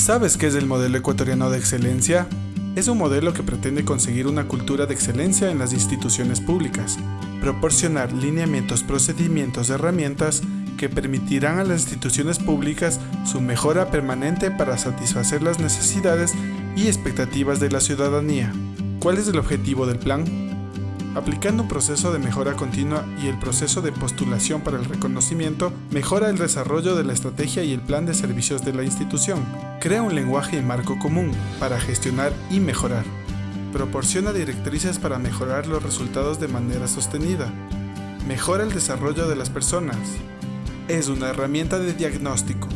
¿Sabes qué es el modelo ecuatoriano de excelencia? Es un modelo que pretende conseguir una cultura de excelencia en las instituciones públicas, proporcionar lineamientos, procedimientos, herramientas que permitirán a las instituciones públicas su mejora permanente para satisfacer las necesidades y expectativas de la ciudadanía. ¿Cuál es el objetivo del plan? Aplicando un proceso de mejora continua y el proceso de postulación para el reconocimiento, mejora el desarrollo de la estrategia y el plan de servicios de la institución. Crea un lenguaje y marco común para gestionar y mejorar. Proporciona directrices para mejorar los resultados de manera sostenida. Mejora el desarrollo de las personas. Es una herramienta de diagnóstico,